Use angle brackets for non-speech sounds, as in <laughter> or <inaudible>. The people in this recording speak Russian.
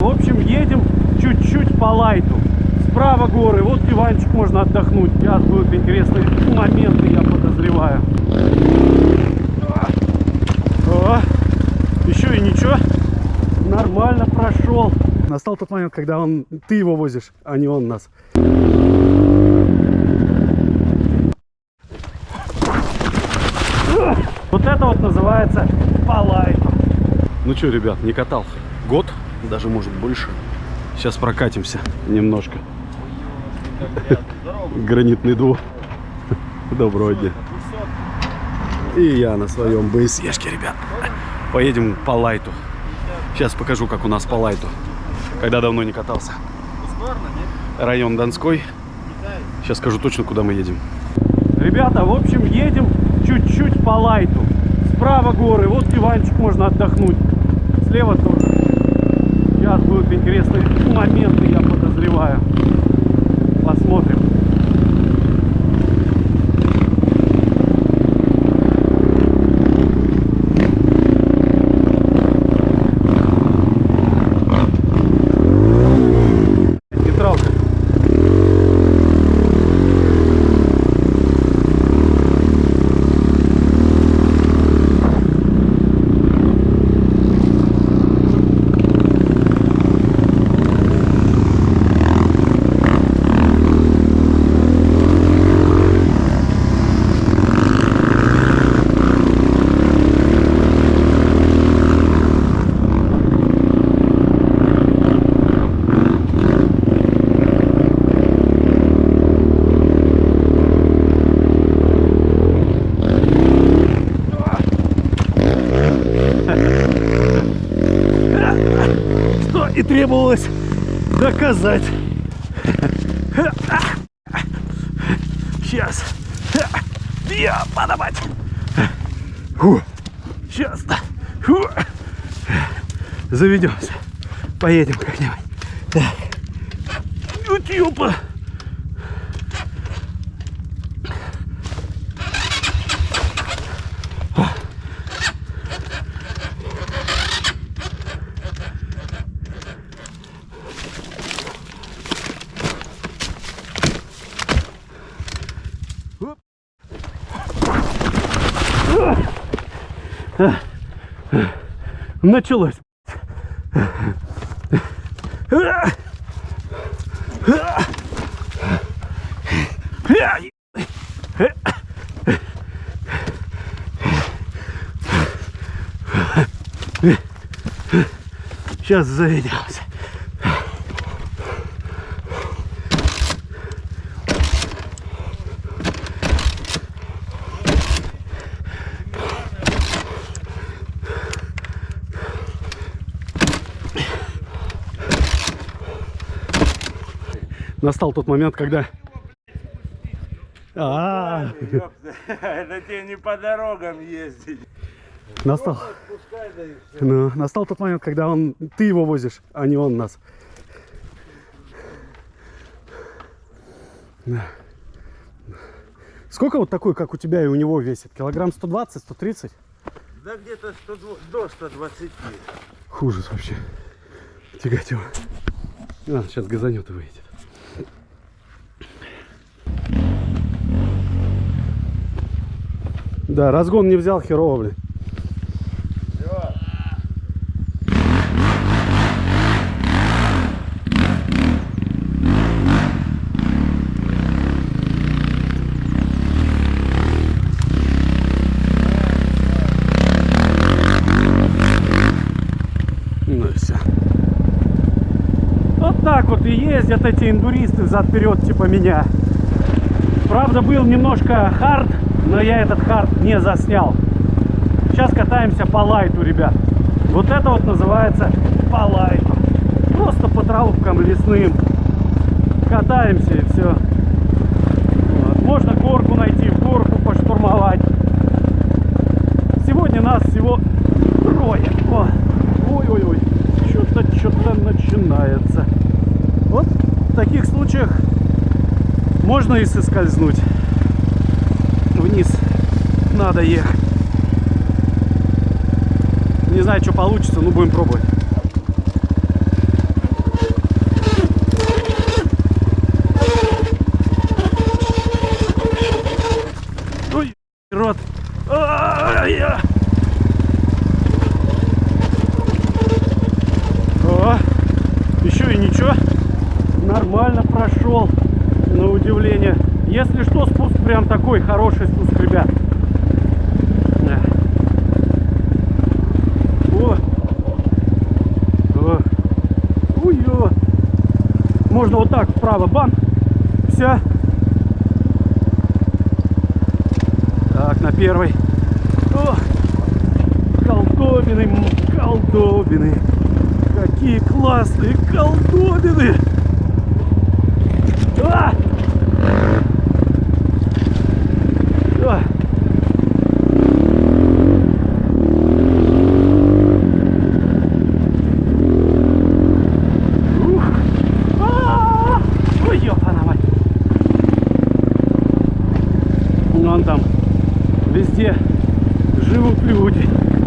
В общем, едем чуть-чуть по лайту. Справа горы, вот диванчик можно отдохнуть. Сейчас будут интересные моменты, я подозреваю. О, еще и ничего, нормально прошел. Настал тот момент, когда он, ты его возишь, а не он нас. Вот это вот называется по лайту. Ну что, ребят, не катал год, даже может больше. Сейчас прокатимся немножко. Гранитный двор. Доброго дня. И я на своем БСЕшке, ребят. Поедем по лайту. Сейчас покажу, как у нас по лайту. Когда давно не катался. Район Донской. Сейчас скажу точно, куда мы едем. Ребята, в общем, едем чуть-чуть по лайту. Справа горы, вот диванчик можно отдохнуть. Слева тоже. Интересные моменты, я подозреваю. Посмотрим. И требовалось доказать. Сейчас. Я подавать. Сейчас. Заведемся. Поедем как-нибудь. Так. Ютюпа. Началось. Сейчас заведемся. Настал тот момент, когда... А, Ёпта, <laughs> Это тебе не по дорогам ездить. настал, ну, настал тот момент, когда он, ты его возишь, а не он нас. Да. Сколько вот такой, как у тебя и у него весит? Килограмм 120, 130? Да где-то 102 до 120. Ужас вообще. Тягать его. А, сейчас газанет и выйдет. Да, разгон не взял, херово, блин. Ну и ездят эти эндуристы взад-вперед, типа меня. Правда, был немножко hard, но я этот hard не заснял. Сейчас катаемся по лайту, ребят. Вот это вот называется по лайту. Просто по травкам лесным. Катаемся и все. Можно горку найти, горку поштурмовать. Сегодня нас всего трое. Ой-ой-ой, что-то, что-то начинается. Вот в таких случаях можно и соскользнуть. Вниз надо ехать. Не знаю, что получится, но будем пробовать. О, еще и ничего. Нормально прошел. На удивление. Если что, спуск прям такой хороший спуск, ребят. Да. О. О. Можно вот так вправо, бам. Все. Так, на первой. О, колдобины, колдобины. Какие классные колдобины. Okay. <laughs>